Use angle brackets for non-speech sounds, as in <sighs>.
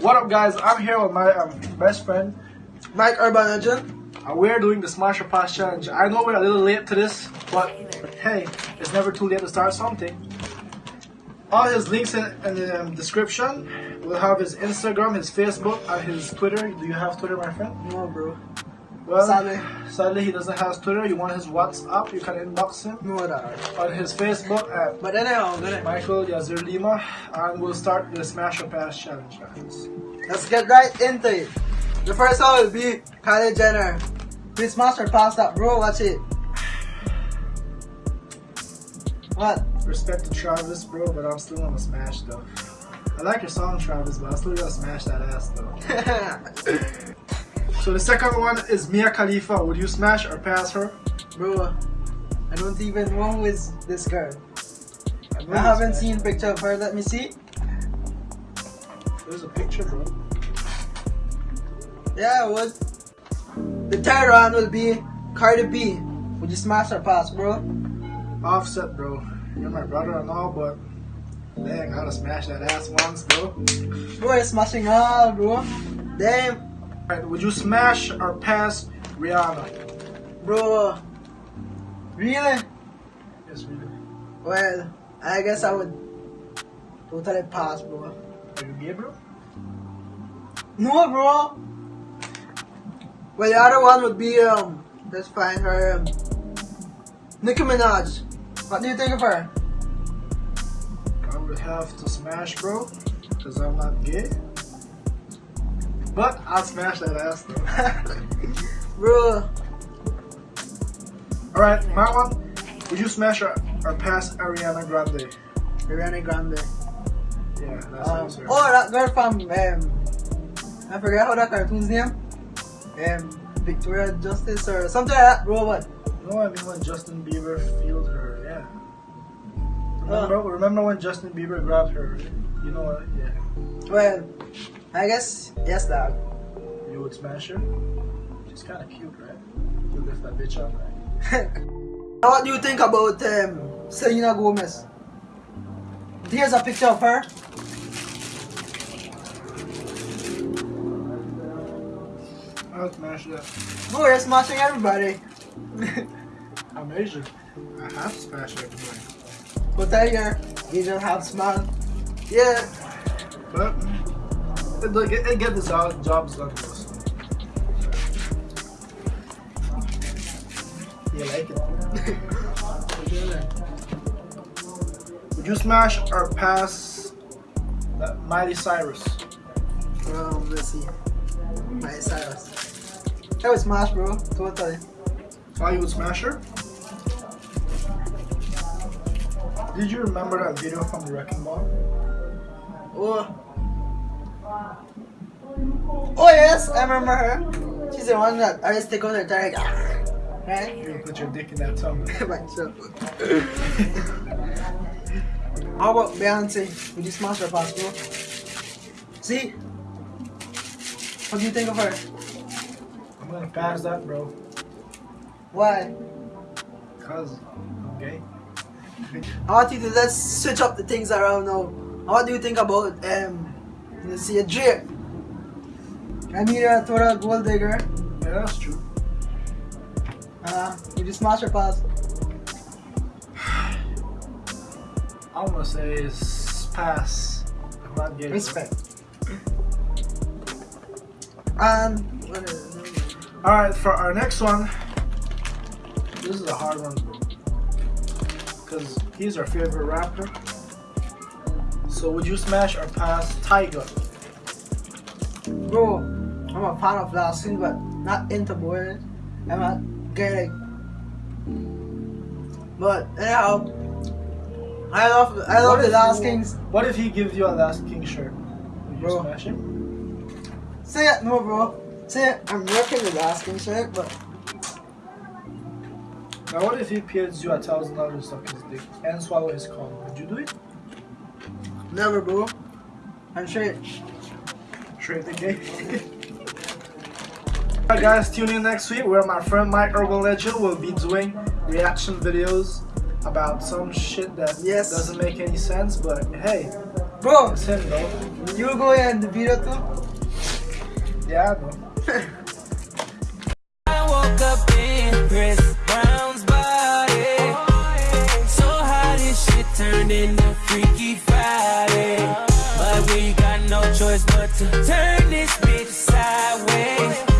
What up, guys? I'm here with my um, best friend. Mike Urban Legend. Uh, we're doing the Smash or Pass challenge. I know we're a little late to this, but hey, it's never too late to start something. All his links in, in the um, description. We'll have his Instagram, his Facebook, and his Twitter. Do you have Twitter, my friend? No, bro. Well, Sadly. he doesn't have Twitter. You want his WhatsApp? You can inbox him No, on his Facebook at But anyhow, uh, I'm gonna, Michael Yazir Lima, and we'll start the Smash or Pass challenge, guys. let's get right into it. The first one will be Kylie Jenner. Please master pass that, bro. Watch it. What? Respect to Travis, bro, but I'm still gonna smash though. I like your song, Travis, but I'm still gotta smash that ass though. <laughs> So the second one is Mia Khalifa. Would you smash or pass her? bro, I don't even know who is this girl. know I haven't this, seen picture of her. Let me see. There's a picture, bro. Yeah, I would. The third one will be Cardi B. Would you smash or pass, bro? Offset, bro. You're my brother and all, but dang, I gotta smash that ass once, bro. Bro, you're smashing all, bro. Damn, Alright, would you smash or pass Rihanna? bro. Really? Yes, really. Well, I guess I would totally pass, bro. Are you gay, bro? No, bro. Well, the other one would be um, let's find her, um, Nicki Minaj. What do you think of her? I would have to smash, bro, because I'm not gay. But I'll smash that ass though. Bro, Alright, my one. Would you smash or, or pass Ariana Grande? Ariana Grande. Yeah, that's Um, answer. oh, that girl from um, I forget how that cartoon's name. Um, Victoria Justice or something like that, bro. What? No, I mean when Justin Bieber feels her, yeah. Remember, remember when Justin Bieber grabbed her? You know what? Yeah. Well, I guess yes, dog. You would smash her? She's kind of cute, right? You lift that bitch up, right? Now, what do you think about um, Selena Gomez? Here's a picture of her. I'll smash that. Bro, you're smashing everybody. <laughs> I'm Asian. I have to smash everybody. But there you're Asian half smile. Yeah. But it, look, it get the job, jobs done. You like it? <laughs> Would you smash or pass that Miley Cyrus? Um, let's see. Miley Cyrus. That was smash, bro. Totally. Why you would smash her? Did you remember that video from the Wrecking Ball? Oh. Oh yes, I remember her. She's the one that I take on her tag. Right? You put your dick in that tongue. <laughs> How about Beyonce? Would you smash her pass, bro? See? What do you think of her? I'm gonna pass that, bro. Why? Cause I'm gay. I want you to let's switch up the things around now. What do you think about um let's see a drip? I mean you're a total gold digger. Yeah, that's true. Uh you smash your pass? <sighs> I'm gonna say is pass. I'm not bro. Respect. And is it? Alright, for our next one, this is a hard one. Because he's our favorite rapper. So would you smash or pass Tyga? Bro, I'm a fan of Last King, but not into boys. I'm a gay. But anyhow, I love I love What the Last you- Kings. What if he gives you a Last King shirt? Would you Bro. smash him? Say it, no, bro. Say it. I'm working the Last King shirt, but Now what if he pays you a thousand dollars to suck his dick and swallow his cum? Would you do it? Never, bro. I'm straight. Straight the gay. <laughs> Alright guys, tune in next week where my friend Mike Urban Legend will be doing reaction videos about some shit that Yes. doesn't make any sense, but hey, Bro, it's him though. You will go in the video too? Yeah, bro. <laughs> turn into Freaky Friday. But we got no choice but to turn this bitch sideways.